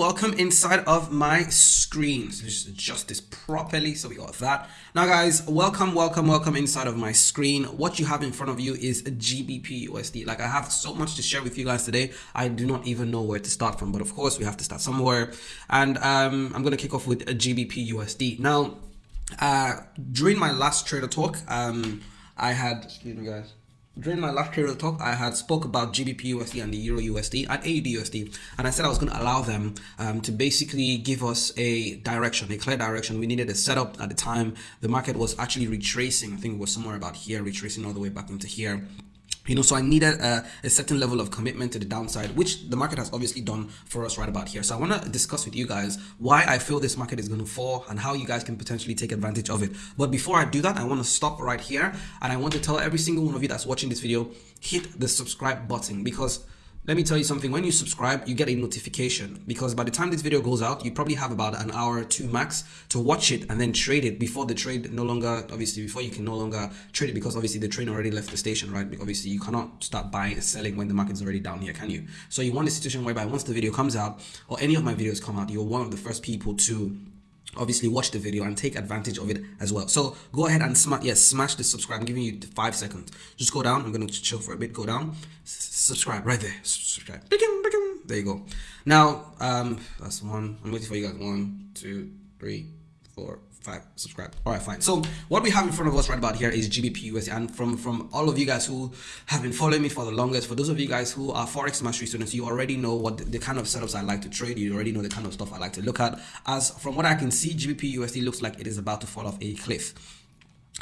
welcome inside of my screen. So just adjust this properly so we got that. Now guys, welcome, welcome, welcome inside of my screen. What you have in front of you is a GBP USD. Like I have so much to share with you guys today. I do not even know where to start from, but of course we have to start somewhere. And um, I'm going to kick off with a GBP USD. Now, uh, during my last trader talk, um, I had, excuse me guys, during my last trader talk, I had spoke about GBP USD and the Euro USD and AUD USD, and I said I was going to allow them um, to basically give us a direction, a clear direction. We needed a setup at the time. The market was actually retracing. I think it was somewhere about here, retracing all the way back into here you know so i needed a, a, certain level of commitment to the downside which the market has obviously done for us right about here. So i want to discuss with you guys why i feel this market is going to fall and how you guys can potentially take advantage of it. But before i do that i want to stop right here and i want to tell every single one of you that's watching this video hit the subscribe button because let me tell you something. When you subscribe you get a notification because by the time this video goes out you probably have about an hour two max to watch it and then trade it before the trade no longer obviously before you can no longer trade it because obviously the train already left the station right? Obviously you cannot start buying and selling when the market's already down here can you? So you want a situation whereby once the video comes out or any of my videos come out you're one of the first people to obviously watch the video and take advantage of it as well. So go ahead and smash yes smash the subscribe. I'm giving you five seconds. Just go down. I'm going to chill for a bit. Go down. Subscribe right there. Subscribe. There you go. Now um that's one. I'm waiting for you guys. One two three four five subscribe. All right fine. So what we have in front of us right about here is gbp usd and from from all of you guys who have been following me for the longest for those of you guys who are forex mastery students you already know what the, the kind of setups i like to trade. You already know the kind of stuff i like to look at. As from what i can see gbp usd looks like it is about to fall off a cliff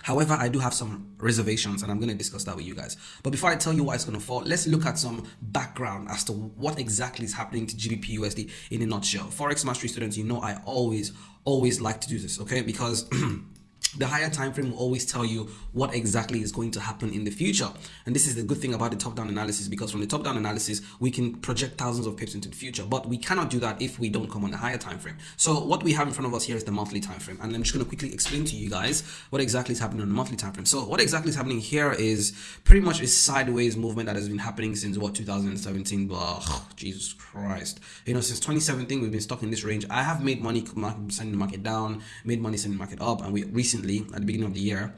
However, I do have some reservations and I'm going to discuss that with you guys. But before I tell you why it's going to fall, let's look at some background as to what exactly is happening to GBP USD in a nutshell. Forex Mastery students, you know I always, always like to do this, okay? Because the higher time frame will always tell you what exactly is going to happen in the future. And this is the good thing about the top-down analysis because from the top-down analysis we can project thousands of pips into the future. But we cannot do that if we don't come on the higher time frame. So what we have in front of us here is the monthly time frame. And i'm just going to quickly explain to you guys what exactly is happening on the monthly time frame. So what exactly is happening here is pretty much a sideways movement that has been happening since what 2017 oh, jesus christ. You know since 2017 we've been stuck in this range. I have made money sending the market down made money sending the market up and we recently recently at the beginning of the year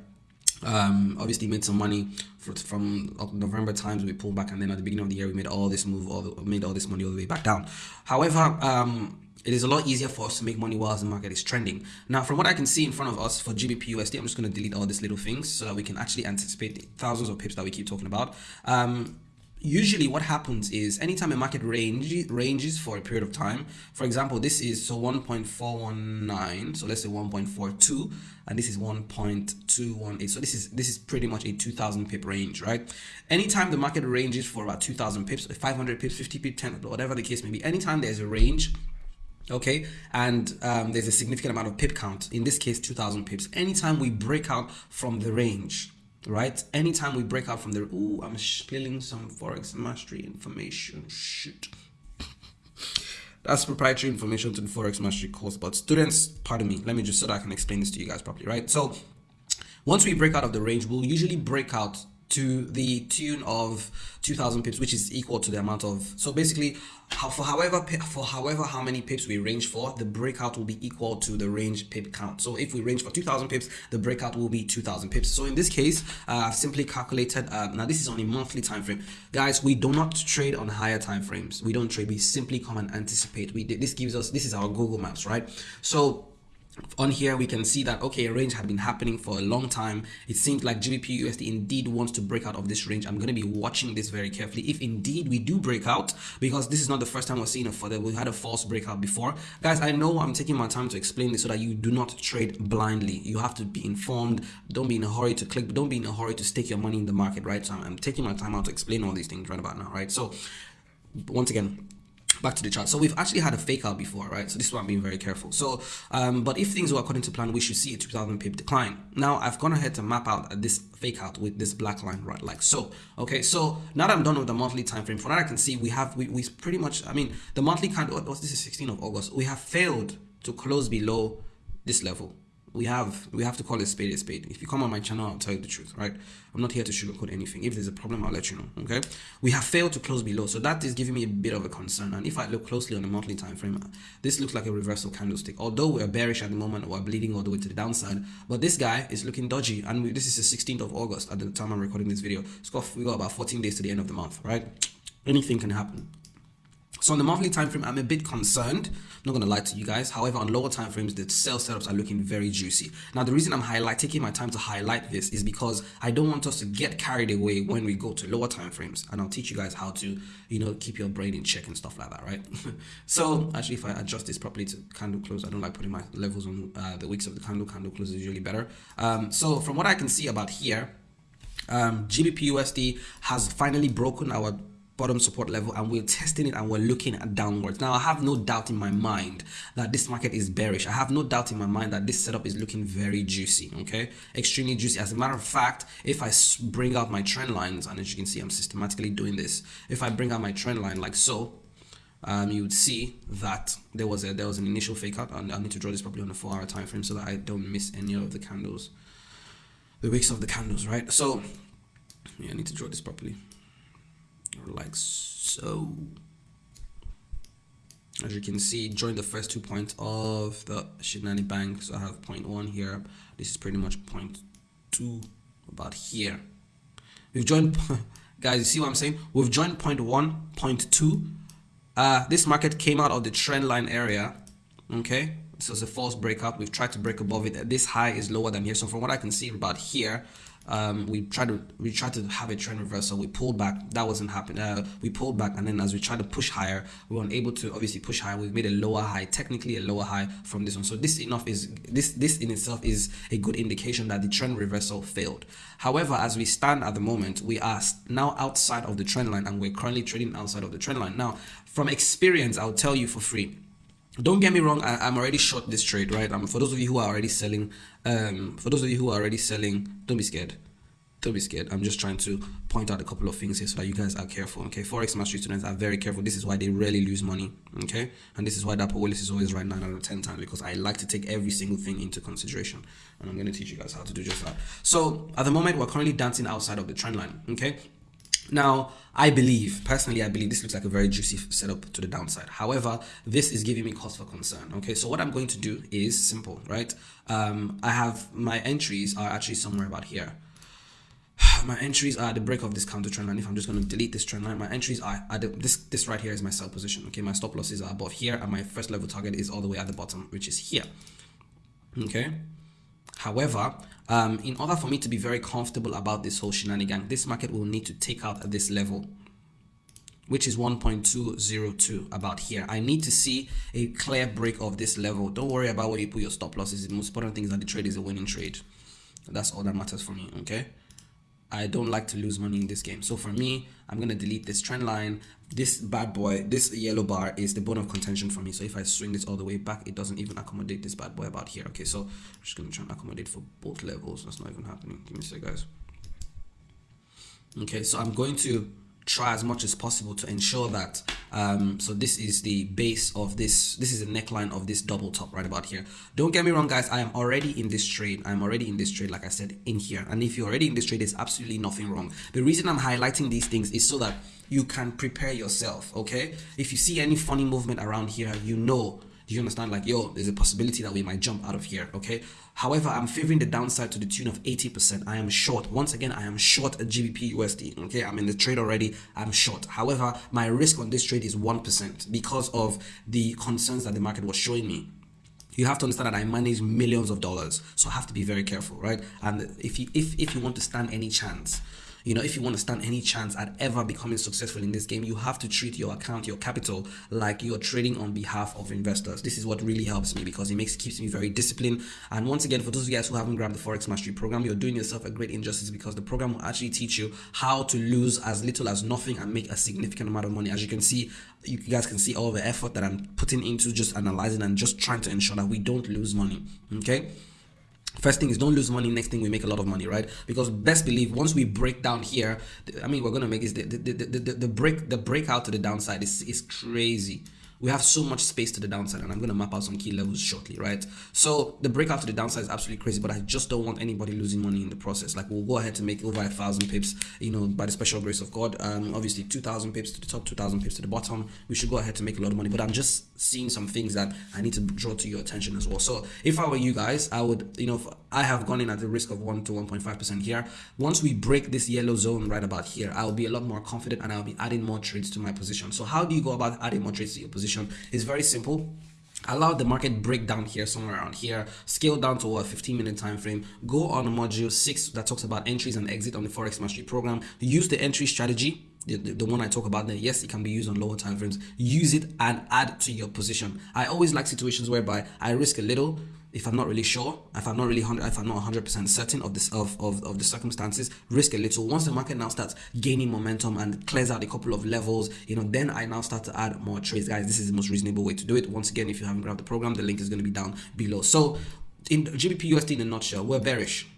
um, obviously made some money for, from November times we pulled back and then at the beginning of the year we made all this move all the, made all this money all the way back down however um, it is a lot easier for us to make money whilst the market is trending. Now, from what I can see in front of us for GBP USD, I'm just going to delete all these little things so that we can actually anticipate thousands of pips that we keep talking about. Um, usually what happens is anytime a market range ranges for a period of time for example this is so 1.419 so let's say 1.42 and this is 1.218 so this is this is pretty much a 2000 pip range right? Anytime the market ranges for about 2000 pips 500 pips 50 pips 10 whatever the case may be anytime there's a range okay and um, there's a significant amount of pip count in this case 2000 pips anytime we break out from the range right? Anytime we break out from there oh i'm spilling some forex mastery information shoot that's proprietary information to the forex mastery course but students pardon me let me just so that i can explain this to you guys properly right? So once we break out of the range we'll usually break out to the tune of 2000 pips which is equal to the amount of so basically for however for however how many pips we range for the breakout will be equal to the range pip count. So if we range for 2000 pips the breakout will be 2000 pips. So in this case uh, i've simply calculated uh, now this is on a monthly time frame. Guys we do not trade on higher time frames. We don't trade. We simply come and anticipate. We this gives us this is our google maps right? So on here we can see that okay a range had been happening for a long time. It seems like gbp usd indeed wants to break out of this range. I'm going to be watching this very carefully. If indeed we do break out because this is not the first time we're seeing a further we had a false breakout before. Guys i know i'm taking my time to explain this so that you do not trade blindly. You have to be informed. Don't be in a hurry to click. Don't be in a hurry to stake your money in the market right? So i'm taking my time out to explain all these things right about now right? So once again back to the chart. So we've actually had a fake out before right? So this is why i'm being very careful. So um, but if things were according to plan we should see a 2000 pip decline. Now i've gone ahead to map out this fake out with this black line right? Like so. Okay so now that i'm done with the monthly time frame from what i can see we have we, we pretty much i mean the monthly kind of what's this is 16th of august. We have failed to close below this level we have we have to call a spade a spade. If you come on my channel, I'll tell you the truth, right? I'm not here to sugarcoat anything. If there's a problem, I'll let you know. Okay. We have failed to close below, so that is giving me a bit of a concern. And if I look closely on the monthly time frame, this looks like a reversal candlestick. Although we're bearish at the moment, we're bleeding all the way to the downside. But this guy is looking dodgy, and we, this is the 16th of August at the time I'm recording this video. Got we got about 14 days to the end of the month, right? Anything can happen. So on the monthly time frame, I'm a bit concerned. I'm not gonna lie to you guys. However, on lower time frames, the sell setups are looking very juicy. Now, the reason I'm highlight taking my time to highlight this is because I don't want us to get carried away when we go to lower time frames, and I'll teach you guys how to, you know, keep your brain in check and stuff like that, right? so actually, if I adjust this properly to candle close, I don't like putting my levels on uh, the weeks of the candle. Candle close is usually better. Um, so from what I can see about here, um, GBP USD has finally broken our bottom support level and we're testing it and we're looking at downwards. Now i have no doubt in my mind that this market is bearish. I have no doubt in my mind that this setup is looking very juicy okay? Extremely juicy. As a matter of fact if i bring out my trend lines and as you can see i'm systematically doing this if i bring out my trend line like so um, you would see that there was a there was an initial fake out and I need to draw this properly on a four hour time frame so that I don't miss any of the candles the wicks of the candles right? So yeah I need to draw this properly like so as you can see join the first two points of the Shinani bank so I have point one here. This is pretty much point two about here. We've joined guys you see what I'm saying? We've joined point one point two. Uh, this market came out of the trend line area okay? So it's a false breakup. We've tried to break above it. This high is lower than here. So from what I can see about here um, we tried to we tried to have a trend reversal. We pulled back. That wasn't happening. Uh, we pulled back, and then as we tried to push higher, we weren't able to obviously push higher. We made a lower high, technically a lower high from this one. So this enough is this this in itself is a good indication that the trend reversal failed. However, as we stand at the moment, we are now outside of the trend line, and we're currently trading outside of the trend line. Now, from experience, I'll tell you for free don't get me wrong I, am already short this trade right? Um, for those of you who are already selling um for those of you who are already selling don't be scared. Don't be scared. I'm just trying to point out a couple of things here so that you guys are careful okay? Forex mastery students are very careful. This is why they rarely lose money okay? And this is why that Willis is always right 9 out of 10 times because i like to take every single thing into consideration. And i'm going to teach you guys how to do just that. So at the moment we're currently dancing outside of the trend line okay now, I believe, personally, I believe this looks like a very juicy setup to the downside. However, this is giving me cause for concern. Okay, so what I'm going to do is simple, right? Um, I have my entries are actually somewhere about here. My entries are at the break of this counter trend line. If I'm just going to delete this trend line, my entries are, are the, this this right here is my sell position. Okay, my stop losses are above here, and my first level target is all the way at the bottom, which is here. Okay. However, um, in order for me to be very comfortable about this whole shenanigan, this market will need to take out at this level which is 1.202 about here. I need to see a clear break of this level. Don't worry about where you put your stop losses. The most important thing is that the trade is a winning trade. That's all that matters for me, okay? I don't like to lose money in this game. So for me, I'm going to delete this trend line. This bad boy, this yellow bar is the bone of contention for me. So if I swing this all the way back, it doesn't even accommodate this bad boy about here. Okay, so I'm just going to try and accommodate for both levels. That's not even happening. Give me a sec, guys. Okay, so I'm going to try as much as possible to ensure that um, so this is the base of this this is the neckline of this double top right about here. Don't get me wrong guys I am already in this trade. I'm already in this trade like I said in here. And if you're already in this trade there's absolutely nothing wrong. The reason I'm highlighting these things is so that you can prepare yourself okay? If you see any funny movement around here you know do you understand? Like, yo, there's a possibility that we might jump out of here, okay? However, I'm favoring the downside to the tune of 80%. I am short. Once again, I am short at GBP USD, okay? I'm in the trade already. I'm short. However, my risk on this trade is 1% because of the concerns that the market was showing me you have to understand that I manage millions of dollars, so I have to be very careful, right? And if you if if you want to stand any chance, you know, if you want to stand any chance at ever becoming successful in this game, you have to treat your account, your capital, like you're trading on behalf of investors. This is what really helps me because it makes keeps me very disciplined. And once again, for those of you guys who haven't grabbed the Forex Mastery program, you're doing yourself a great injustice because the program will actually teach you how to lose as little as nothing and make a significant amount of money. As you can see, you guys can see all the effort that I'm putting into just analyzing and just trying to ensure that we don't lose money. Okay first thing is don't lose money. Next thing we make a lot of money right? Because best believe once we break down here i mean we're gonna make is the the, the, the, the break the breakout to the downside is, is crazy we have so much space to the downside and i'm going to map out some key levels shortly right? So the breakout to the downside is absolutely crazy but i just don't want anybody losing money in the process. Like we'll go ahead to make over a thousand pips you know by the special grace of god. Um obviously 2000 pips to the top 2000 pips to the bottom. We should go ahead to make a lot of money but i'm just seeing some things that i need to draw to your attention as well. So if i were you guys i would you know i have gone in at the risk of 1 to 1.5 percent here. Once we break this yellow zone right about here i'll be a lot more confident and i'll be adding more trades to my position. So how do you go about adding more trades to your position it's very simple. Allow the market break down here somewhere around here. Scale down to a 15 minute time frame. Go on module 6 that talks about entries and exit on the forex mastery program. Use the entry strategy the, the, the, one I talk about there, yes, it can be used on lower time frames. Use it and add to your position. I always like situations whereby I risk a little if I'm not really sure, if I'm not really 100, if I'm not 100% certain of this of, of, of the circumstances, risk a little. Once the market now starts gaining momentum and clears out a couple of levels, you know, then I now start to add more trades. Guys, this is the most reasonable way to do it. Once again, if you haven't grabbed the program, the link is going to be down below. So in GBP USD in a nutshell, we're bearish.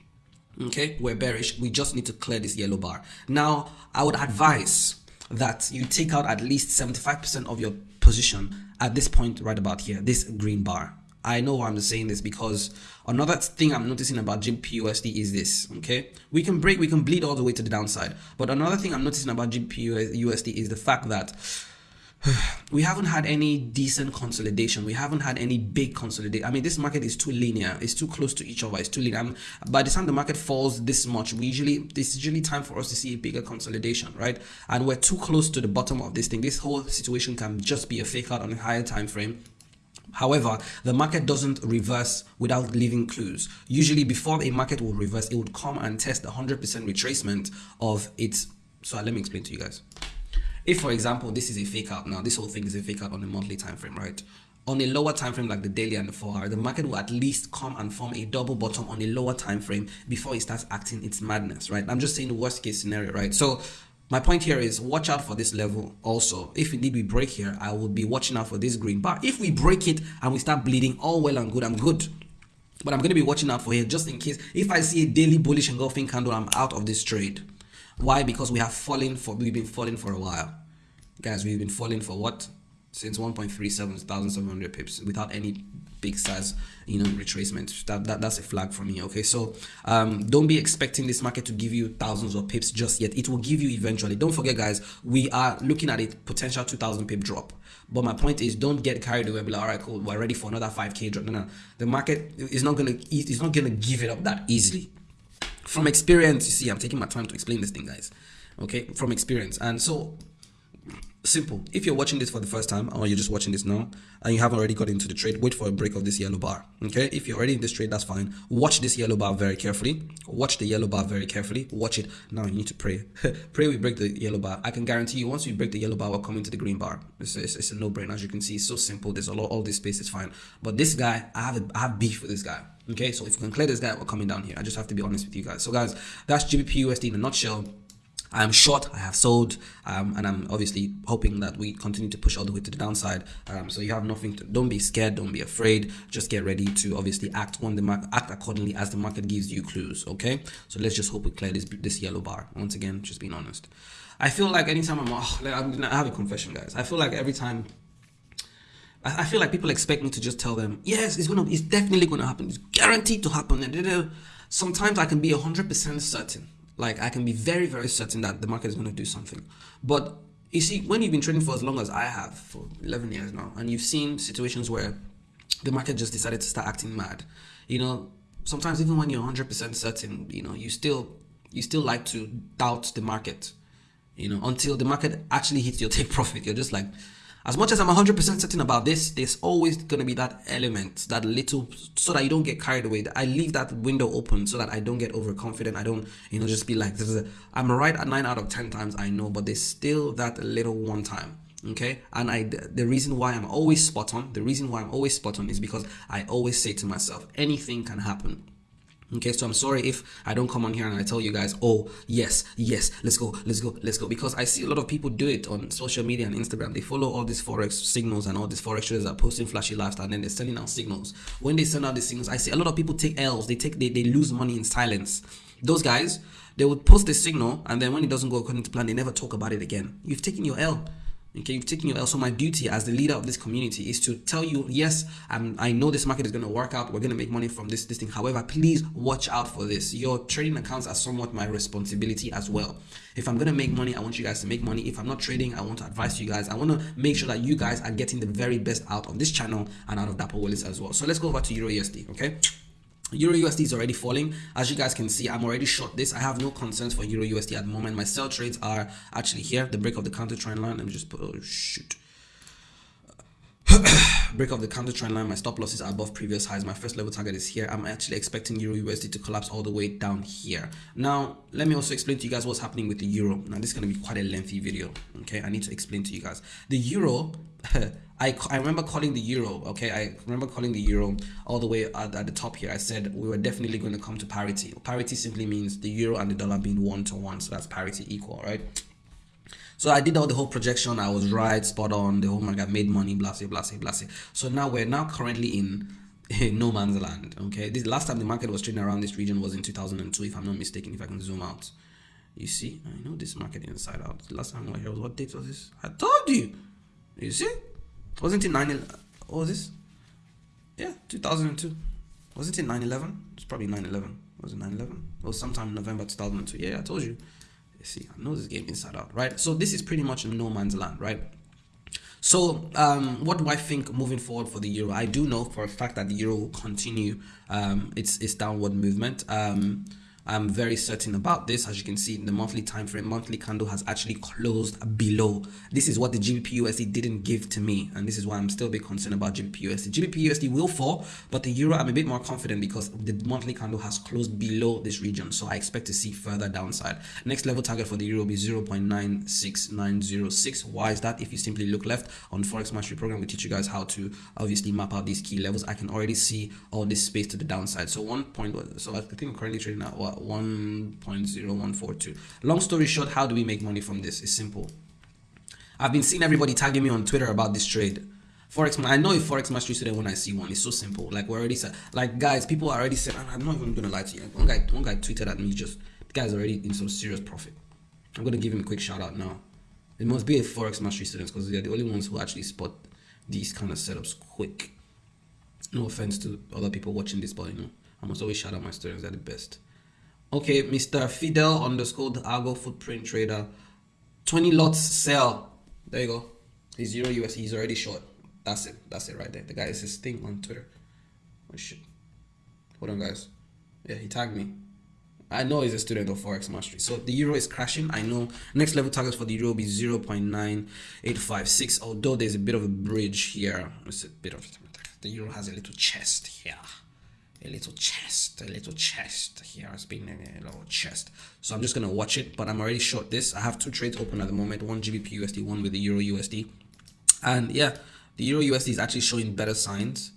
Okay, we're bearish. We just need to clear this yellow bar. Now, I would advise that you take out at least 75% of your position at this point right about here, this green bar I know I'm saying this because another thing I'm noticing about GBPUSD is this, okay? We can break, we can bleed all the way to the downside. But another thing I'm noticing about GBPUSD is the fact that we haven't had any decent consolidation. We haven't had any big consolidation. I mean, this market is too linear. It's too close to each other. It's too linear. I'm, by the time the market falls this much, we usually this is usually time for us to see a bigger consolidation, right? And we're too close to the bottom of this thing. This whole situation can just be a fake out on a higher time frame However, the market doesn't reverse without leaving clues. Usually before a market will reverse, it would come and test the 100% retracement of its. So let me explain to you guys. If for example, this is a fake out now, this whole thing is a fake out on a monthly time frame, right? On a lower time frame like the daily and the 4 hour, the market will at least come and form a double bottom on a lower time frame before it starts acting its madness, right? I'm just saying the worst case scenario, right? So my point here is watch out for this level also. If indeed we break here, I will be watching out for this green bar. If we break it and we start bleeding, all well and good, I'm good. But I'm going to be watching out for here just in case. If I see a daily bullish engulfing candle, I'm out of this trade. Why? Because we have fallen for, we've been falling for a while. Guys, we've been falling for what? Since 1.37 pips without any big size you know retracement. That, that that's a flag for me okay? So um don't be expecting this market to give you thousands of pips just yet. It will give you eventually. Don't forget guys we are looking at a potential 2000 pip drop. But my point is don't get carried away be like all right cool we're ready for another 5k drop. No no. The market is not gonna it's not gonna give it up that easily. From experience you see i'm taking my time to explain this thing guys okay? From experience. And so simple. If you're watching this for the first time or you're just watching this now and you haven't already got into the trade wait for a break of this yellow bar okay? If you're already in this trade that's fine. Watch this yellow bar very carefully. Watch the yellow bar very carefully. Watch it. Now you need to pray. Pray we break the yellow bar. I can guarantee you once we break the yellow bar we're coming to the green bar. It's, it's, it's a no-brainer. As you can see it's so simple. There's a lot all this space is fine. But this guy i have a, I have beef with this guy okay? So if we can clear this guy we're coming down here. I just have to be honest with you guys. So guys that's gbp usd in a nutshell I am short, I have sold, um, and I'm obviously hoping that we continue to push all the way to the downside. Um, so you have nothing to, don't be scared, don't be afraid, just get ready to obviously act when the market, act accordingly as the market gives you clues, okay? So let's just hope we clear this, this yellow bar. Once again, just being honest. I feel like anytime I'm, oh, I'm I have a confession, guys. I feel like every time I feel like people expect me to just tell them, yes, it's gonna, it's definitely gonna happen. It's guaranteed to happen. And sometimes I can be hundred percent certain like I can be very, very certain that the market is going to do something. But you see, when you've been trading for as long as I have, for 11 years now, and you've seen situations where the market just decided to start acting mad, you know, sometimes even when you're 100% certain, you know, you still, you still like to doubt the market, you know, until the market actually hits your take profit. You're just like, as much as I'm 100% certain about this, there's always going to be that element, that little, so that you don't get carried away. I leave that window open so that I don't get overconfident. I don't, you know, just be like, I'm right at 9 out of 10 times, I know, but there's still that little one time. Okay, and I the reason why I'm always spot on, the reason why I'm always spot on is because I always say to myself, anything can happen Okay, so I'm sorry if I don't come on here and I tell you guys, oh, yes, yes, let's go, let's go, let's go. Because I see a lot of people do it on social media and Instagram. They follow all these Forex signals and all these Forex traders are posting flashy lifestyle and then they're sending out signals. When they send out the signals, I see a lot of people take L's, they take they, they lose money in silence. Those guys, they would post the signal and then when it doesn't go according to plan, they never talk about it again. You've taken your L. Okay, you've taken your also my duty as the leader of this community is to tell you, yes, I'm, I know this market is going to work out. We're going to make money from this, this thing. However, please watch out for this. Your trading accounts are somewhat my responsibility as well. If I'm going to make money, I want you guys to make money. If I'm not trading, I want to advise you guys. I want to make sure that you guys are getting the very best out of this channel and out of Dapo Willis as well. So let's go over to Euro USD. Okay. Euro USD is already falling. As you guys can see, I'm already short this. I have no concerns for Euro USD at the moment. My sell trades are actually here. The break of the counter trend line. Let me just put, oh shoot. break of the counter trend line my stop losses are above previous highs my first level target is here i'm actually expecting euro usd to collapse all the way down here now let me also explain to you guys what's happening with the euro now this is going to be quite a lengthy video okay i need to explain to you guys the euro I, I remember calling the euro okay i remember calling the euro all the way at, at the top here i said we were definitely going to come to parity parity simply means the euro and the dollar being one to one so that's parity equal right so I did all the whole projection. I was right, spot on. The whole market made money, blah, blah, blah, blah. So now we're now currently in no man's land. Okay, this last time the market was trading around this region was in 2002, if I'm not mistaken. If I can zoom out, you see, I know this market inside out. The last time I was here was what date was this? I told you. You see, wasn't it 9? What was this? Yeah, 2002. Wasn't it 9/11? It's probably 9/11. Was it 9/11? It was sometime in November 2002. Yeah, I told you see i know this game inside out right so this is pretty much no man's land right so um, what do I think moving forward for the euro? I do know for a fact that the euro will continue um, its its downward movement. Um, I'm very certain about this. As you can see the monthly time frame, monthly candle has actually closed below. This is what the GBP USD didn't give to me. And this is why I'm still a bit concerned about GBP USD. GBP will fall, but the euro, I'm a bit more confident because the monthly candle has closed below this region. So I expect to see further downside. Next level target for the euro will be 0.96906. Why is that? If you simply look left on Forex Mastery Program, we teach you guys how to obviously map out these key levels. I can already see all this space to the downside. So one point, so I think I'm currently trading at what? 1.0142 long story short how do we make money from this? It's simple. I've been seeing everybody tagging me on twitter about this trade. Forex i know a forex mastery student when i see one. It's so simple. Like we already said like guys people already said i'm not even gonna lie to you. One guy one guy tweeted at me just the guy's already in some serious profit. I'm gonna give him a quick shout out now. It must be a forex mastery students because they're the only ones who actually spot these kind of setups quick. No offense to other people watching this but you know i must always shout out my students they're the best Okay, Mr. Fidel underscore the Argo footprint trader. 20 lots sell. There you go. He's zero US. He's already short. That's it. That's it right there. The guy is his thing on Twitter. Oh shit. Hold on, guys. Yeah, he tagged me. I know he's a student of Forex Mastery. So the euro is crashing. I know next level targets for the euro will be 0 0.9856. Although there's a bit of a bridge here. It's a bit of the euro has a little chest here a little chest, a little chest here has been a little chest. So I'm just gonna watch it, but I'm already short this. I have two trades open at the moment, one GBP USD, one with the Euro USD. And yeah, the Euro USD is actually showing better signs,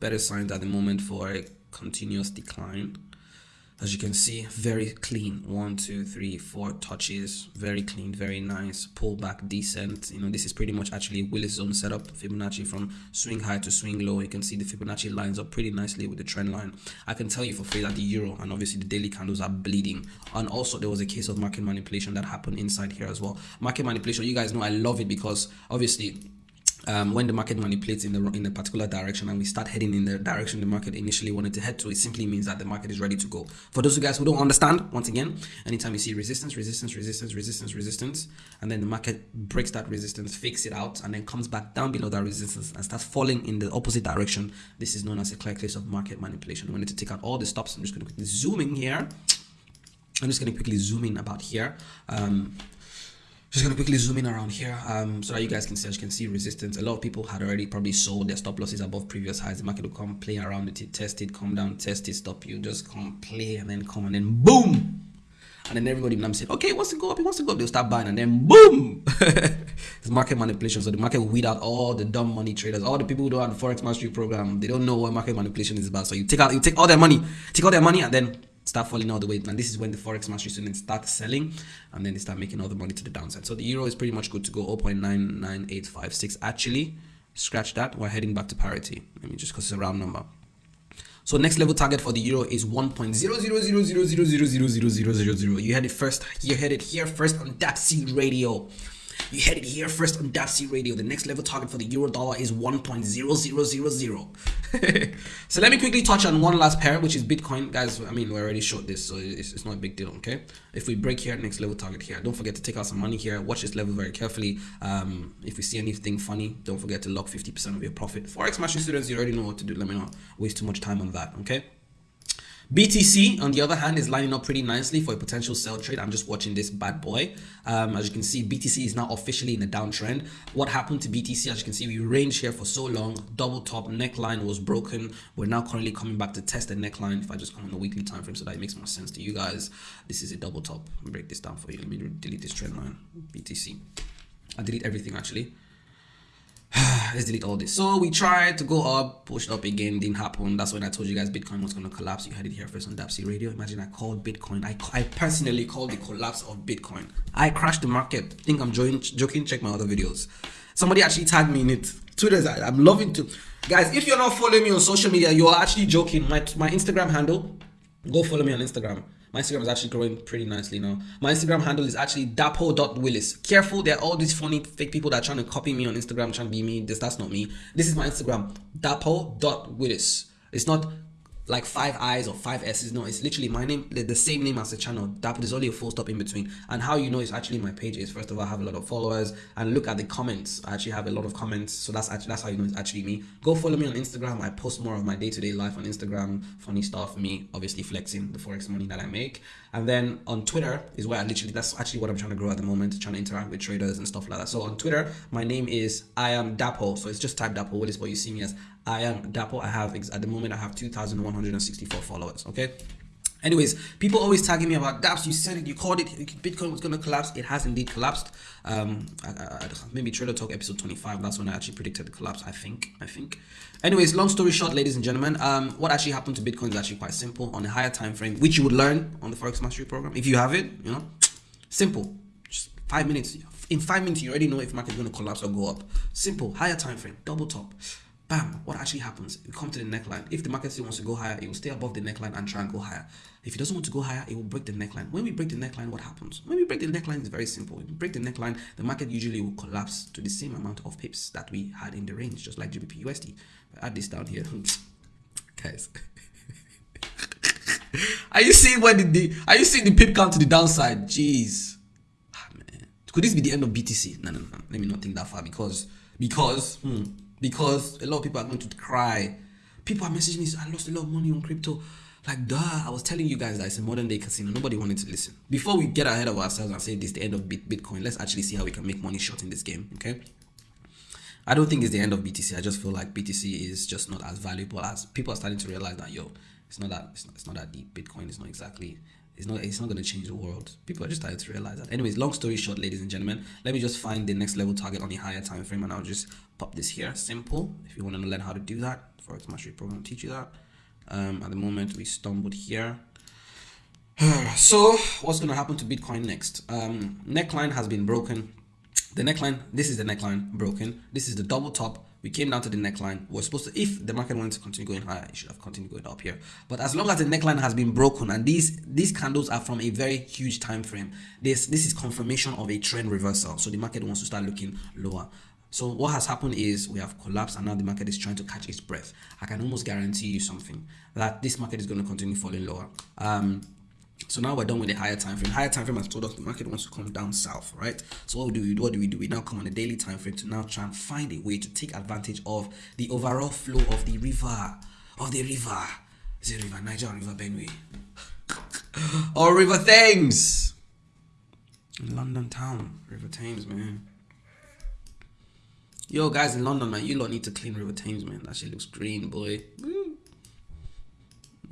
better signs at the moment for a continuous decline as you can see very clean. One two three four touches. Very clean very nice. Pull back decent you know this is pretty much actually willis zone setup. Fibonacci from swing high to swing low. You can see the fibonacci lines up pretty nicely with the trend line. I can tell you for free that the euro and obviously the daily candles are bleeding. And also there was a case of market manipulation that happened inside here as well. Market manipulation you guys know i love it because obviously um, when the market manipulates in the in a particular direction and we start heading in the direction the market initially wanted to head to, it simply means that the market is ready to go. For those of you guys who don't understand, once again, anytime you see resistance, resistance, resistance, resistance, resistance, and then the market breaks that resistance, fakes it out, and then comes back down below that resistance and starts falling in the opposite direction, this is known as a clear case of market manipulation. We need to take out all the stops. I'm just going to quickly zoom in here. I'm just going to quickly zoom in about here. Um, just gonna quickly zoom in around here um, so that you guys can see as you can see resistance. A lot of people had already probably sold their stop losses above previous highs. The market will come play around it test it come down test it stop you just come play and then come and then boom! And then everybody now say okay it wants to go up? It wants to go up? They'll start buying and then boom! It's market manipulation. So the market will weed out all the dumb money traders all the people who don't have the forex mastery program. They don't know what market manipulation is about. So you take out you take all their money take all their money and then start falling all the way and this is when the forex mastery students start selling and then they start making all the money to the downside so the euro is pretty much good to go 0.99856 actually scratch that we're heading back to parity let me just because it's a round number so next level target for the euro is 1.00000000000. You had it first. You had it here first on Dapsy Radio. You heard it here first on Dapsy Radio. The next level target for the euro dollar is 1.0000. so let me quickly touch on one last pair, which is Bitcoin. Guys, I mean, we already showed this, so it's, it's not a big deal, okay? If we break here, next level target here. Don't forget to take out some money here. Watch this level very carefully. Um, if we see anything funny, don't forget to lock 50% of your profit. Forex Mastery students, you already know what to do. Let me not waste too much time on that, okay? BTC, on the other hand, is lining up pretty nicely for a potential sell trade. I'm just watching this bad boy. Um, as you can see, BTC is now officially in a downtrend. What happened to BTC? As you can see, we ranged here for so long. Double top neckline was broken. We're now currently coming back to test the neckline. If I just come on the weekly time frame, so that it makes more sense to you guys. This is a double top. break this down for you. Let me delete this trend line. BTC. I delete everything actually. let's delete all this. So we tried to go up, pushed up again, didn't happen. That's when I told you guys Bitcoin was going to collapse. You heard it here first on Dapsy Radio. Imagine I called Bitcoin. I, I personally called the collapse of Bitcoin. I crashed the market. Think I'm joking, joking. Check my other videos. Somebody actually tagged me in it. Two Twitter's, I'm loving to. Guys, if you're not following me on social media, you're actually joking. My, my Instagram handle, go follow me on Instagram. My Instagram is actually growing pretty nicely now. My Instagram handle is actually dapo.willis. Careful, there are all these funny fake people that are trying to copy me on Instagram, trying to be me. This that's not me. This is my Instagram, dapo.willis. It's not like five I's or five S's. No, it's literally my name, the same name as the channel. That there's only a full stop in between. And how you know it's actually my page is first of all, I have a lot of followers and look at the comments. I actually have a lot of comments. So that's actually that's how you know it's actually me. Go follow me on Instagram. I post more of my day-to-day -day life on Instagram, funny stuff, me obviously flexing the forex money that I make. And then on Twitter is where I literally that's actually what I'm trying to grow at the moment, trying to interact with traders and stuff like that. So on Twitter, my name is I am Dapo. So it's just type Dapo What is what you see me as I am Dapo. I have at the moment I have 2,164 followers. Okay. Anyways, people always tagging me about Daps. You said it, you called it, Bitcoin was to collapse. It has indeed collapsed. Um, I, I, maybe Trader Talk episode 25. That's when I actually predicted the collapse. I think. I think. Anyways, long story short, ladies and gentlemen, um, what actually happened to Bitcoin is actually quite simple on a higher time frame, which you would learn on the Forex Mastery program if you have it. You know, simple. Just five minutes. In five minutes, you already know if market is to collapse or go up. Simple, higher time frame, double top bam, what actually happens? We come to the neckline. If the market still wants to go higher, it will stay above the neckline and try and go higher. If it doesn't want to go higher, it will break the neckline. When we break the neckline, what happens? When we break the neckline, it's very simple. When we break the neckline, the market usually will collapse to the same amount of pips that we had in the range, just like GBP USD. Add this down here. Guys. are you seeing what the, the are you seeing the pip count to the downside? Jeez. Ah, man. Could this be the end of BTC? No, no, no. Let me not think that far because because hmm, because a lot of people are going to cry. People are messaging me, I lost a lot of money on crypto. Like, duh, I was telling you guys that it's a modern day casino. Nobody wanted to listen. Before we get ahead of ourselves and say this is the end of Bitcoin, let's actually see how we can make money short in this game, okay? I don't think it's the end of BTC. I just feel like BTC is just not as valuable as people are starting to realize that, yo, it's not that, it's not, it's not that deep. Bitcoin is not exactly it's not it's not going to change the world people are just starting to realize that anyways long story short ladies and gentlemen let me just find the next level target on the higher time frame and i'll just pop this here simple if you want to learn how to do that forex mastery program will teach you that um, at the moment we stumbled here so what's going to happen to bitcoin next um, neckline has been broken the neckline this is the neckline broken this is the double top we came down to the neckline. We're supposed to, if the market wanted to continue going higher, it should have continued going up here. But as long as the neckline has been broken, and these these candles are from a very huge time frame, this this is confirmation of a trend reversal. So the market wants to start looking lower. So what has happened is we have collapsed and now the market is trying to catch its breath. I can almost guarantee you something that this market is going to continue falling lower. Um, so now we're done with the higher time frame. Higher time frame has told us the market wants to come down south, right? So what do we do? What do we do? We now come on a daily time frame to now try and find a way to take advantage of the overall flow of the river, of the river. Is it River Niger or River Benue? or River Thames? London town, River Thames, man. Yo, guys in London, man, you lot need to clean River Thames, man. That shit looks green, boy.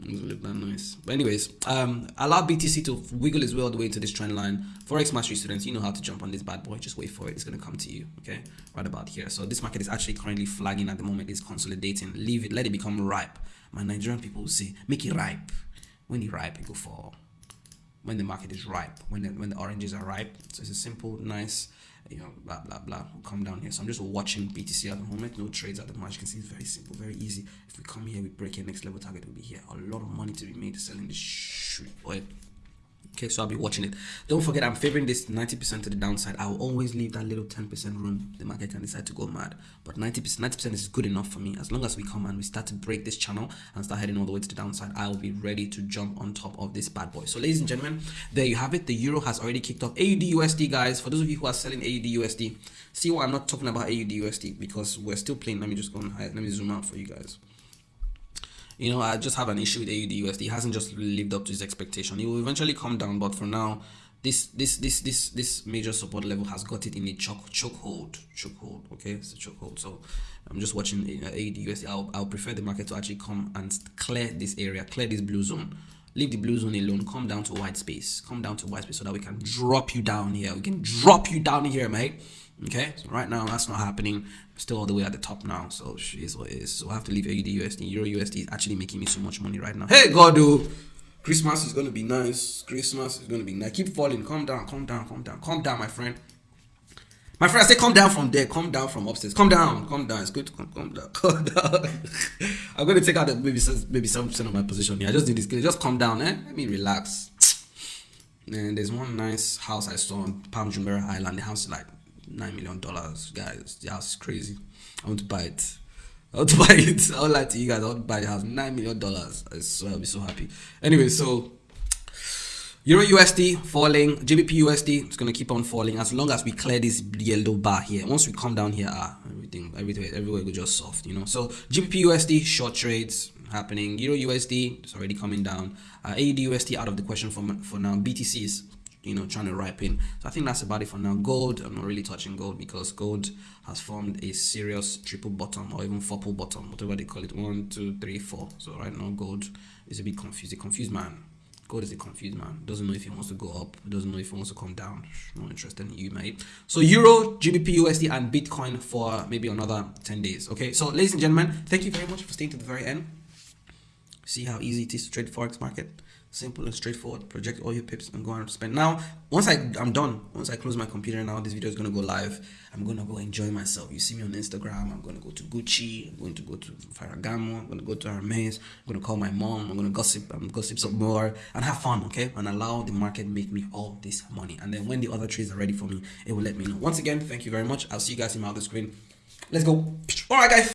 Doesn't look that nice. But anyways, um, allow BTC to wiggle its way all the way into this trend line. Forex Mastery students, you know how to jump on this bad boy. Just wait for it. It's to come to you, okay? Right about here. So this market is actually currently flagging at the moment. It's consolidating. Leave it. Let it become ripe. My Nigerian people say, make it ripe. When it ripe, it go fall. When the market is ripe. When the, when the oranges are ripe. So it's a simple, nice you know, blah, blah, blah. Come down here. So I'm just watching BTC at the moment. No trades at the moment. You can see, it's very simple, very easy. If we come here, we break here, next level target will be here. A lot of money to be made selling this shit. Okay, so I'll be watching it. Don't forget, I'm favoring this 90% to the downside. I will always leave that little 10% room. The market can decide to go mad, but 90% 90% is good enough for me. As long as we come and we start to break this channel and start heading all the way to the downside, I will be ready to jump on top of this bad boy. So, ladies and gentlemen, there you have it. The euro has already kicked off. AUD USD, guys. For those of you who are selling AUD USD, see why I'm not talking about AUD USD because we're still playing. Let me just go and let me zoom out for you guys you know, I just have an issue with AUD USD. It hasn't just lived up to his expectation. It will eventually come down, but for now, this this this this this major support level has got it in a choke chokehold chokehold. Okay, it's a chokehold. So I'm just watching uh, AUD USD. I'll I'll prefer the market to actually come and clear this area, clear this blue zone. Leave the blue zone alone. Come down to white space. Come down to white space so that we can drop you down here. We can drop you down here, mate. Okay, so right now that's not happening. still all the way at the top now, so she is what is. So I have to leave AUD USD. Euro USD is actually making me so much money right now. Hey God, dude. Christmas is gonna be nice. Christmas is gonna be nice. Keep falling. Calm down. Calm down. Calm down. Calm down, my friend. My friend, I say calm down from there. Calm down from upstairs. Calm down. Calm down. It's good to calm, calm down. Calm down. I'm gonna take out the maybe maybe seven percent of my position here. I just did this. Just calm down, eh? Let me relax. And there's one nice house I saw on Palm Jumeirah Island. The house is like nine million dollars, guys. Is crazy. I want to buy it. I want to buy it. I would like to you guys. I want to buy the house. Nine million dollars. So I'll be so happy. Anyway, so Euro USD falling, GBP USD is gonna keep on falling as long as we clear this yellow bar here. Once we come down here, ah, everything, everything, everywhere will just soft, you know. So GBP USD short trades happening. Euro USD is already coming down. Uh, AUD USD out of the question for for now. BTC is you know trying to ripen so i think that's about it for now. Gold i'm not really touching gold because gold has formed a serious triple bottom or even four bottom whatever they call it. One two three four. So right now gold is a bit confused. A confused man. Gold is a confused man. Doesn't know if he wants to go up. Doesn't know if he wants to come down. Not interested in you mate. So euro gbp usd and bitcoin for maybe another 10 days okay? So ladies and gentlemen thank you very much for staying to the very end. See how easy it is to trade forex market simple and straightforward. Project all your pips and go and spend. Now once i i'm done. Once i close my computer now this video is going to go live. I'm going to go enjoy myself. You see me on instagram. I'm going to go to gucci. I'm going to go to ferragamo. I'm going to go to hermes i'm going to call my mom. I'm going to gossip. I'm gossip some more and have fun okay? And allow the market make me all this money. And then when the other trades are ready for me it will let me know. Once again thank you very much. I'll see you guys in my other screen. Let's go. All right guys